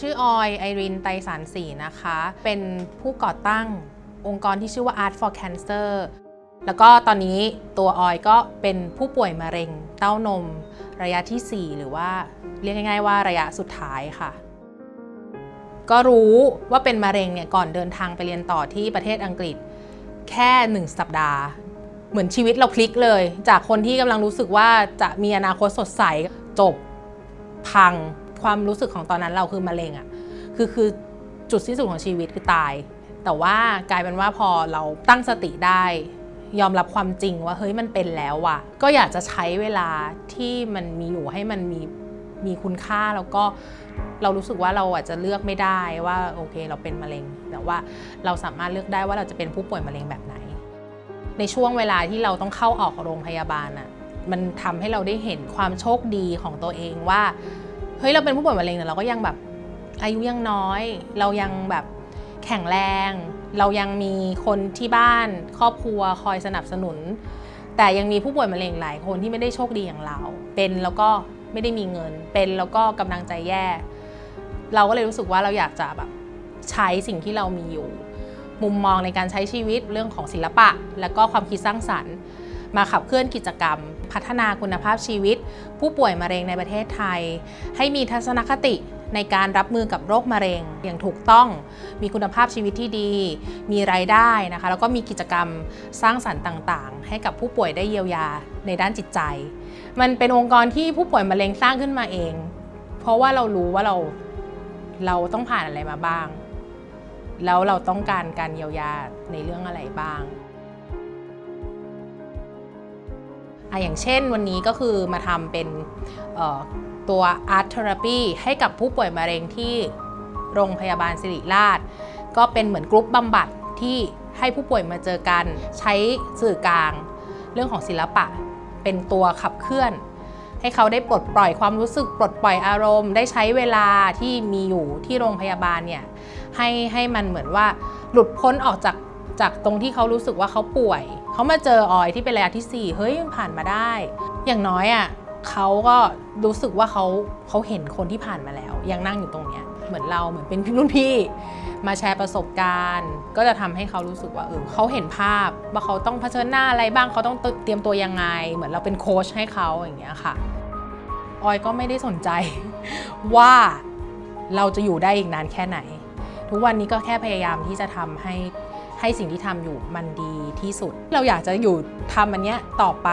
ชื่อออยไอรินไตรสารสีนะคะ เป็นผู้ก่อตั้งองค์กรที่ชื่อว่า Art for Cancer แล้วก็ตอนนี้ตัวออยก็เป็นผู้ป่วยมะเร็งเต้านมระยะทีสี่4 หรือว่าเรียกง่าย ๆ ว่าระยะสุดท้ายค่ะ ก็รู้ว่าเป็นมะเร็งเนี่ยก่อนเดินทางไปเรียนต่อที่ประเทศอังกฤษแค่หนึ่งสัปดาห์ เหมือนชีวิตเราพลิกเลย จากคนที่กำลังรู้สึกว่าจะมีอนาคตสดใสจบพัง ความรู้สึกของตอนนั้นเราคือมะเร็งอะคือคือจุดสิ้นสุดของชีวิตคือตาย แต่ว่ากลายเป็นว่าพอเราตั้งสติได้ ยอมรับความจริงว่าเฮ้ยมันเป็นแล้วว่ะ ก็อยากจะใช้เวลาที่มันมีอยู่ให้มันมีมีคุณค่าแล้วก็เรารู้สึกว่าเราอาจจะเลือกไม่ได้ว่าโอเคเราเป็นมะเร็ง แต่ว่าเราสามารถเลือกได้ว่าเราจะเป็นผู้ป่วยมะเร็งแบบไหน ในช่วงเวลาที่เราต้องเข้าออกโรงพยาบาลอะมันทำให้เราได้เห็นความโชคดีของตัวเองว่า เฮ้ยเราเป็นผู้ป่วยมะเร็งแต่เราก็ยังแบบอายุยังน้อย เรายังแบบแข็งแรง เรายังมีคนที่บ้านครอบครัวคอยสนับสนุน แต่ยังมีผู้ป่วยมะเร็งหลายคนที่ไม่ได้โชคดีอย่างเรา เป็นแล้วก็ไม่ได้มีเงิน เป็นแล้วก็กำลังใจแย่ เราก็เลยรู้สึกว่าเราอยากจะแบบใช้สิ่งที่เรามีอยู่ มุมมองในการใช้ชีวิตเรื่องของศิลปะ และก็ความคิดสร้างสรรค์ มาขับเคลื่อนกิจกรรม พัฒนาคุณภาพชีวิต ผู้ป่วยมะเร็งในประเทศไทย ให้มีทัศนคติในการรับมือกับโรคมะเร็งอย่างถูกต้อง มีคุณภาพชีวิตที่ดี มีรายได้นะคะ แล้วก็มีกิจกรรมสร้างสรรค์ต่างๆ ให้กับผู้ป่วยได้เยียวยาในด้านจิตใจ มันเป็นองค์กรที่ผู้ป่วยมะเร็งสร้างขึ้นมาเอง เพราะว่าเรารู้ว่าเราเราต้องผ่านอะไรมาบ้าง แล้วเราต้องการการเยียวยาในเรื่องอะไรบ้าง อะอย่างเช่นวันนี้ก็คือมาทำเป็นตัว Art Therapy ให้กับผู้ป่วยมะเร็งที่โรงพยาบาลสิริราช ก็เป็นเหมือนกรุ๊ปบำบัดที่ให้ผู้ป่วยมาเจอกัน ใช้สื่อกลาง เรื่องของศิลปะ เป็นตัวขับเคลื่อน ให้เขาได้ปลดปล่อยความรู้สึกปลดปล่อยอารมณ์ ได้ใช้เวลาที่มีอยู่ที่โรงพยาบาลเนี่ยให้ให้มันเหมือนว่าหลุดพ้นออกจากจากตรงที่เขารู้สึกว่าเขาป่วย เขามาเจอออยที่เป็นระยะที่ 4 เฮ้ยผ่านมาได้ อย่างน้อยอะ่ะเขาก็รู้สึกว่าเขาเขาเห็นคนที่ผ่านมาแล้ว ยังนั่งอยู่ตรงเนี้ยเหมือนเราเหมือนเป็นรุ่นพี่ มาแชร์ประสบการณ์ ก็จะทำให้เขารู้สึกว่าเออเขาเห็นภาพว่าเขาต้องเผชิญหน้าอะไรบ้างเขาต้องเตรียมตัวยังไง เหมือนเราเป็นโค้ชให้เขาอย่างเงี้ยค่ะออยก็ไม่ได้สนใจว่าเราจะอยู่ได้อีกนานแค่ไหน ทุกวันนี้ก็แค่พยายามที่จะทำให้ ให้สิ่งที่ทำอยู่มันดีที่สุด เราอยากจะอยู่ทำอันเนี้ยต่อไป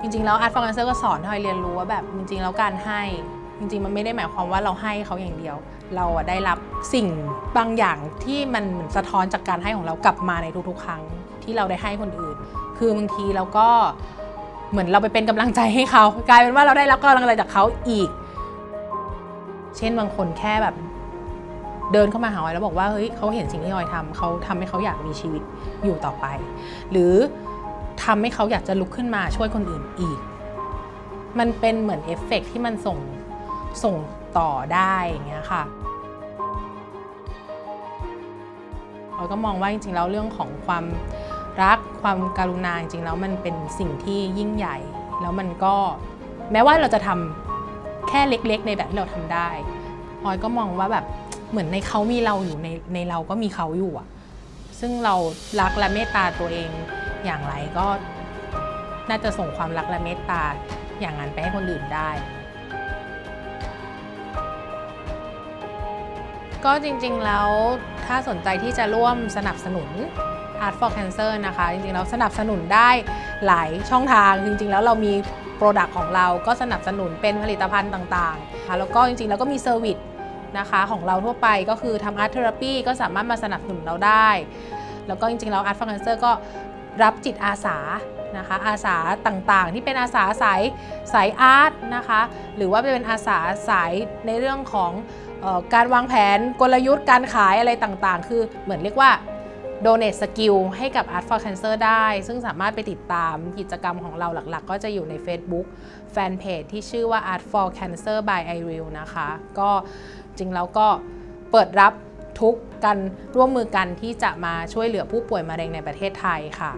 จริงๆ แล้ว Art for Cancer ก็สอนให้เรียนรู้ว่าแบบจริง ๆ แล้วการให้จริงๆ มันไม่ได้หมายความว่าเราให้เขาอย่างเดียว เราได้รับสิ่งบางอย่างที่มันสะท้อนจากการให้ของเรากลับมาในทุกๆ ครั้งที่เราได้ให้คนอื่น คือบางทีเราก็เหมือนเราไปเป็นกำลังใจให้เขา กลายเป็นว่าเราได้รับกำลังใจจากเขาอีก เช่นบางคนแค่แบบ เดินเข้ามาหาออยแล้วบอกว่าเฮ้ยเขาเห็นสิ่งที่ออยทำเขาทำให้เขาอยากมีชีวิตอยู่ต่อไป หรือทำให้เขาอยากจะลุกขึ้นมาช่วยคนอื่นอีก มันเป็นเหมือนเอฟเฟกที่มันส่งส่งต่อได้อย่างเงี้ยค่ะออยก็มองว่าจริงๆแล้วเรื่องของความรักความการุณาจริงๆแล้วมันเป็นสิ่งที่ยิ่งใหญ่ แล้วมันก็แม้ว่าเราจะทำแค่เล็กๆ ในแบบที่เราทำได้ออยก็มองว่าแบบ เหมือนในเขามีเราอยู่ในในเราก็มีเขาอยู่อะซึ่งเรารักและเมตตาตัวเองอย่างไรก็น่าจะส่งความรักและเมตตาอย่างนั้นไปให้คนอื่นได้ ก็จริงๆแล้วถ้าสนใจที่จะร่วมสนับสนุน Art for Cancer นะคะ จริงๆแล้วสนับสนุนได้หลายช่องทาง จริงๆแล้วเรามี product ของเราก็สนับสนุนเป็นผลิตภัณฑ์ต่างๆค่ะแล้วก็จริงๆแล้วก็มี service นะคะของเราทั่วไปก็คือทำ art therapy ก็สามารถมาสนับสนุนเราได้ แล้วก็จริงๆ แล้วอาร์ตฟังเซอร์ก็รับจิตอาสานะคะอาสาต่างๆ ที่เป็นอาสาสายสายอาร์ตนะคะหรือว่าเป็นอาสาสายในเรื่องของออการวางแผนกลยุทธ์การขายอะไรต่างๆ คือเหมือนเรียกว่า donate skill ให้กับ Art for Cancer ได้ ซึ่งสามารถไปติดตามกิจกรรมของเราหลักๆ ก็จะอยู่ใน Facebook Fanpage ที่ชื่อว่า Art for Cancer by i r e l นะคะ ก็จริงแล้วก็เปิดรับทุกกันร่วมมือกันที่จะมาช่วยเหลือผู้ป่วยมะเร็งในประเทศไทยค่ะ